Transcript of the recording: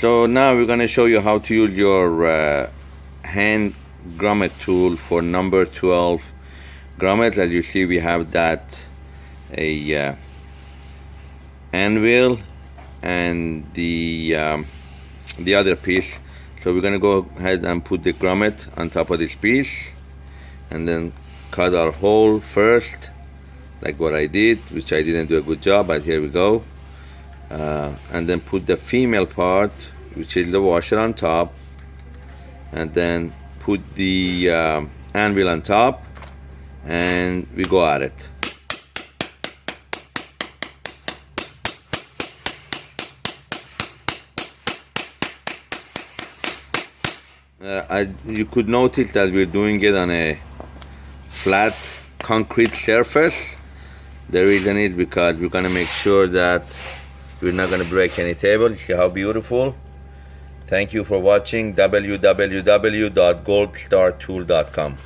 So now we're going to show you how to use your uh, hand grommet tool for number 12 grommet. As you see we have that a uh, anvil and the um, the other piece. So we're going to go ahead and put the grommet on top of this piece and then cut our hole first like what I did which I didn't do a good job but here we go uh, and then put the female part which is the washer on top and then put the um, anvil on top and we go at it. Uh, I, you could notice that we're doing it on a flat concrete surface. The reason is because we're to make sure that we're not going to break any table. See how beautiful. Thank you for watching www.goldstartool.com